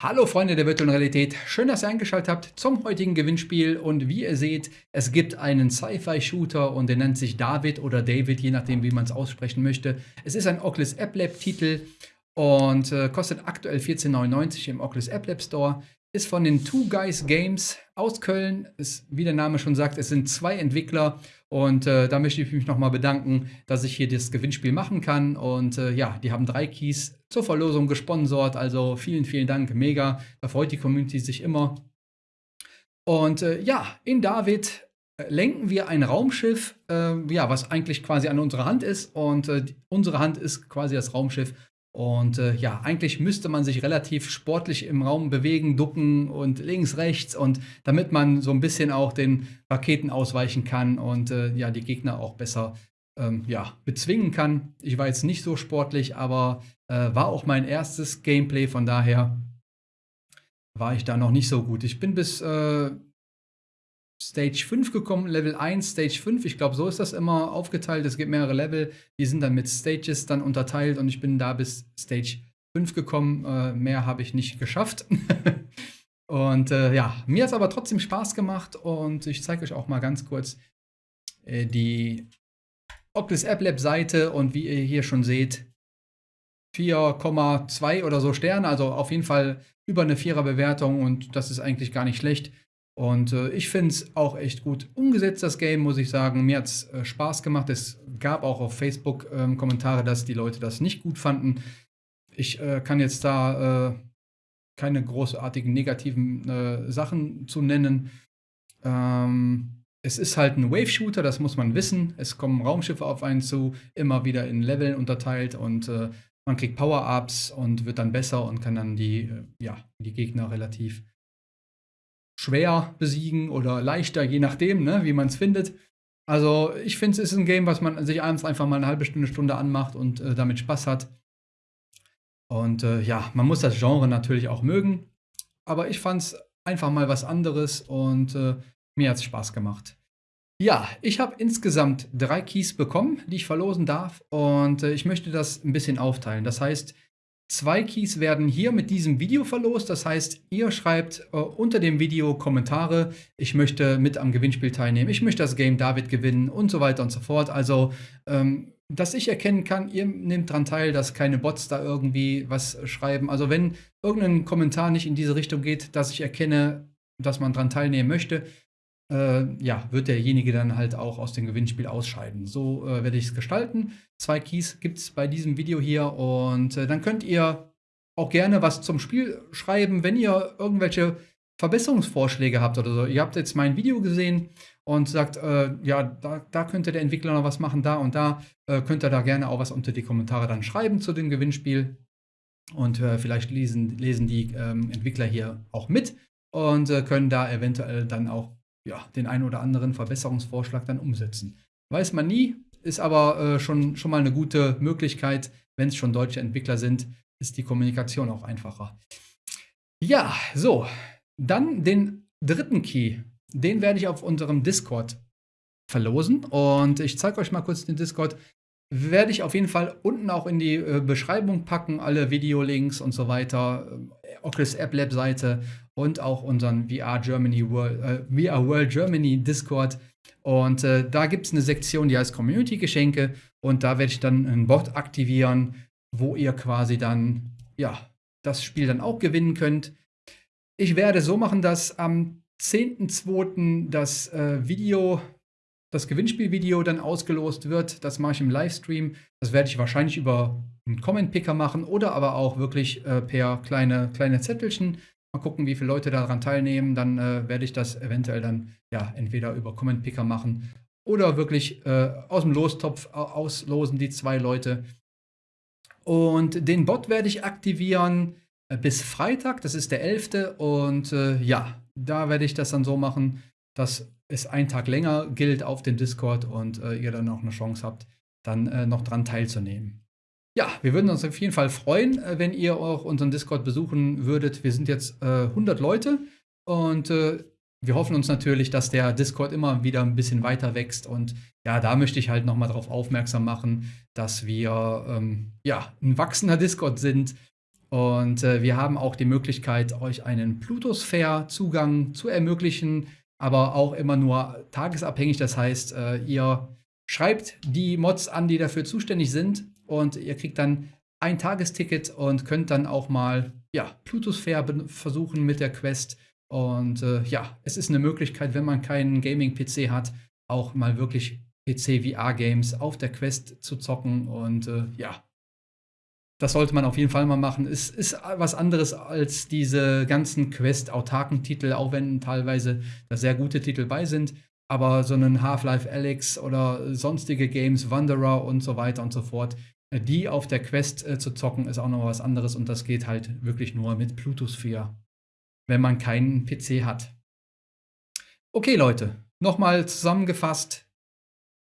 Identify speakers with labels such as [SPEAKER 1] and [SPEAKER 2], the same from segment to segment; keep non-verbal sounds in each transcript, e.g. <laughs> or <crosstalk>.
[SPEAKER 1] Hallo Freunde der virtuellen Realität, schön, dass ihr eingeschaltet habt zum heutigen Gewinnspiel und wie ihr seht, es gibt einen Sci-Fi-Shooter und der nennt sich David oder David, je nachdem wie man es aussprechen möchte. Es ist ein Oculus App Lab Titel und äh, kostet aktuell 14,99 im Oculus App Lab Store. Ist von den Two Guys Games aus Köln. Ist, wie der Name schon sagt, es sind zwei Entwickler. Und äh, da möchte ich mich nochmal bedanken, dass ich hier das Gewinnspiel machen kann. Und äh, ja, die haben drei Keys zur Verlosung gesponsert. Also vielen, vielen Dank. Mega. Da freut die Community sich immer. Und äh, ja, in David äh, lenken wir ein Raumschiff, äh, ja, was eigentlich quasi an unserer Hand ist. Und äh, unsere Hand ist quasi das Raumschiff. Und äh, ja, eigentlich müsste man sich relativ sportlich im Raum bewegen, ducken und links, rechts und damit man so ein bisschen auch den Raketen ausweichen kann und äh, ja, die Gegner auch besser ähm, ja, bezwingen kann. Ich war jetzt nicht so sportlich, aber äh, war auch mein erstes Gameplay, von daher war ich da noch nicht so gut. Ich bin bis äh, Stage 5 gekommen, Level 1, Stage 5. Ich glaube, so ist das immer aufgeteilt. Es gibt mehrere Level, die sind dann mit Stages dann unterteilt und ich bin da bis Stage 5 gekommen. Äh, mehr habe ich nicht geschafft. <laughs> und äh, ja, mir hat es aber trotzdem Spaß gemacht und ich zeige euch auch mal ganz kurz äh, die Oculus App Lab Seite und wie ihr hier schon seht, 4,2 oder so Sterne, also auf jeden Fall über eine Vierer Bewertung und das ist eigentlich gar nicht schlecht. Und äh, ich finde es auch echt gut umgesetzt, das Game, muss ich sagen. Mir hat es äh, Spaß gemacht. Es gab auch auf Facebook ähm, Kommentare, dass die Leute das nicht gut fanden. Ich äh, kann jetzt da äh, keine großartigen negativen äh, Sachen zu nennen. Ähm, es ist halt ein Wave-Shooter, das muss man wissen. Es kommen Raumschiffe auf einen zu, immer wieder in Leveln unterteilt und äh, man kriegt Power-Ups und wird dann besser und kann dann die, ja, die Gegner relativ schwer besiegen oder leichter, je nachdem, ne, wie man es findet. Also ich finde, es ist ein Game, was man sich abends einfach mal eine halbe Stunde, Stunde anmacht und äh, damit Spaß hat. Und äh, ja, man muss das Genre natürlich auch mögen. Aber ich fand es einfach mal was anderes und äh, mir hat es Spaß gemacht. Ja, ich habe insgesamt drei Keys bekommen, die ich verlosen darf. Und äh, ich möchte das ein bisschen aufteilen. Das heißt, Zwei Keys werden hier mit diesem Video verlost. Das heißt, ihr schreibt äh, unter dem Video Kommentare, ich möchte mit am Gewinnspiel teilnehmen, ich möchte das Game David gewinnen und so weiter und so fort. Also, ähm, dass ich erkennen kann, ihr nehmt daran teil, dass keine Bots da irgendwie was schreiben. Also wenn irgendein Kommentar nicht in diese Richtung geht, dass ich erkenne, dass man daran teilnehmen möchte, äh, ja, wird derjenige dann halt auch aus dem Gewinnspiel ausscheiden. So äh, werde ich es gestalten. Zwei Keys gibt es bei diesem Video hier und äh, dann könnt ihr auch gerne was zum Spiel schreiben, wenn ihr irgendwelche Verbesserungsvorschläge habt oder so. Ihr habt jetzt mein Video gesehen und sagt, äh, ja, da, da, könnte der Entwickler noch was machen, da und da, äh, könnt ihr da gerne auch was unter die Kommentare dann schreiben zu dem Gewinnspiel. Und äh, vielleicht lesen, lesen die ähm, Entwickler hier auch mit und können da eventuell dann auch ja, den einen oder anderen Verbesserungsvorschlag dann umsetzen. Weiß man nie, ist aber äh, schon, schon mal eine gute Möglichkeit. Wenn es schon deutsche Entwickler sind, ist die Kommunikation auch einfacher. Ja, so. Dann den dritten Key. Den werde ich auf unserem Discord verlosen. Und ich zeige euch mal kurz den Discord. Werde ich auf jeden Fall unten auch in die äh, Beschreibung packen, alle Videolinks und so weiter. Äh, Oculus App Lab Seite und auch unseren VR Germany World, äh, VR World Germany Discord. Und äh, da gibt es eine Sektion, die heißt Community Geschenke. Und da werde ich dann einen Bot aktivieren, wo ihr quasi dann, ja, das Spiel dann auch gewinnen könnt. Ich werde so machen, dass am 10.2. das äh, Video, das Gewinnspielvideo dann ausgelost wird. Das mache ich im Livestream. Das werde ich wahrscheinlich über einen Comment-Picker machen oder aber auch wirklich äh, per kleine, kleine Zettelchen. Mal gucken, wie viele Leute daran teilnehmen. Dann äh, werde ich das eventuell dann ja entweder über Comment Picker machen oder wirklich äh, aus dem Lostopf auslosen, die zwei Leute. Und den Bot werde ich aktivieren äh, bis Freitag, das ist der 11. Und äh, ja, da werde ich das dann so machen, dass es einen Tag länger gilt auf dem Discord und äh, ihr dann noch eine Chance habt, dann äh, noch dran teilzunehmen. Ja, wir würden uns auf jeden Fall freuen, äh, wenn ihr auch unseren Discord besuchen würdet. Wir sind jetzt äh, 100 Leute und äh, wir hoffen uns natürlich, dass der Discord immer wieder ein bisschen weiter wächst. Und ja, da möchte ich halt nochmal darauf aufmerksam machen, dass wir ähm, ja, ein wachsender Discord sind. Und äh, wir haben auch die Möglichkeit, euch einen Plutosphere-Zugang zu ermöglichen, aber auch immer nur tagesabhängig. Das heißt, äh, ihr schreibt die Mods an, die dafür zuständig sind und ihr kriegt dann ein Tagesticket und könnt dann auch mal ja, Plutosphere versuchen mit der Quest. Und äh, ja, es ist eine Möglichkeit, wenn man keinen Gaming-PC hat, auch mal wirklich PC-VR-Games auf der Quest zu zocken. Und äh, ja, das sollte man auf jeden Fall mal machen. Es ist was anderes als diese ganzen Quest-autarken Titel, auch wenn teilweise da sehr gute Titel bei sind. Aber so einen Half-Life Alyx oder sonstige Games, Wanderer und so weiter und so fort, die auf der Quest äh, zu zocken, ist auch noch was anderes. Und das geht halt wirklich nur mit Plutosphere, wenn man keinen PC hat. Okay, Leute, nochmal zusammengefasst.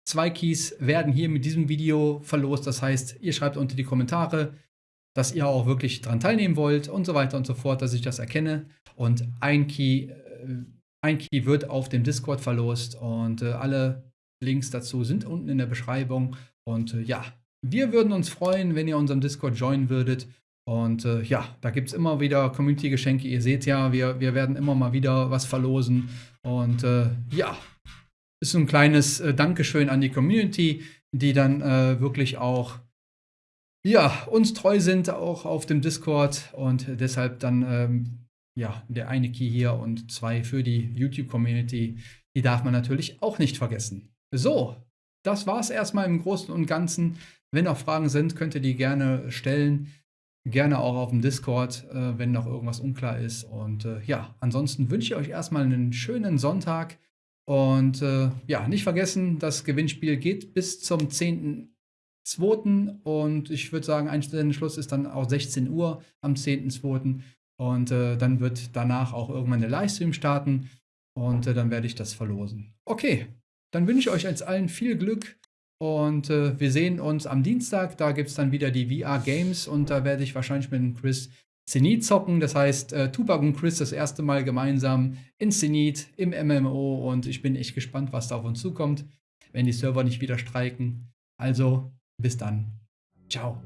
[SPEAKER 1] Zwei Keys werden hier mit diesem Video verlost. Das heißt, ihr schreibt unter die Kommentare, dass ihr auch wirklich daran teilnehmen wollt und so weiter und so fort, dass ich das erkenne. Und ein Key, äh, ein Key wird auf dem Discord verlost und äh, alle Links dazu sind unten in der Beschreibung. Und äh, ja, wir würden uns freuen, wenn ihr unserem Discord joinen würdet. Und äh, ja, da gibt es immer wieder Community-Geschenke. Ihr seht ja, wir, wir werden immer mal wieder was verlosen. Und äh, ja, ist ein kleines äh, Dankeschön an die Community, die dann äh, wirklich auch ja, uns treu sind, auch auf dem Discord und deshalb dann ähm, ja, der eine Key hier und zwei für die YouTube-Community. Die darf man natürlich auch nicht vergessen. So, das war es erstmal im Großen und Ganzen. Wenn noch Fragen sind, könnt ihr die gerne stellen. Gerne auch auf dem Discord, äh, wenn noch irgendwas unklar ist. Und äh, ja, ansonsten wünsche ich euch erstmal einen schönen Sonntag. Und äh, ja, nicht vergessen, das Gewinnspiel geht bis zum 10.2. Und ich würde sagen, Einstellungsschluss ist dann auch 16 Uhr am 10.2. Und äh, dann wird danach auch irgendwann der Livestream starten. Und äh, dann werde ich das verlosen. Okay, dann wünsche ich euch als allen viel Glück. Und äh, wir sehen uns am Dienstag. Da gibt es dann wieder die VR Games. Und da werde ich wahrscheinlich mit dem Chris Zenit zocken. Das heißt, äh, Tupac und Chris das erste Mal gemeinsam in Zenit im MMO und ich bin echt gespannt, was da auf uns zukommt, wenn die Server nicht wieder streiken. Also, bis dann. Ciao.